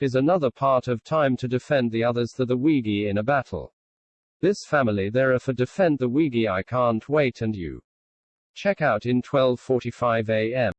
is another part of time to defend the others the the Wigi in a battle. This family there are for defend the Wigi I can't wait and you. Check out in 12:45 a.m.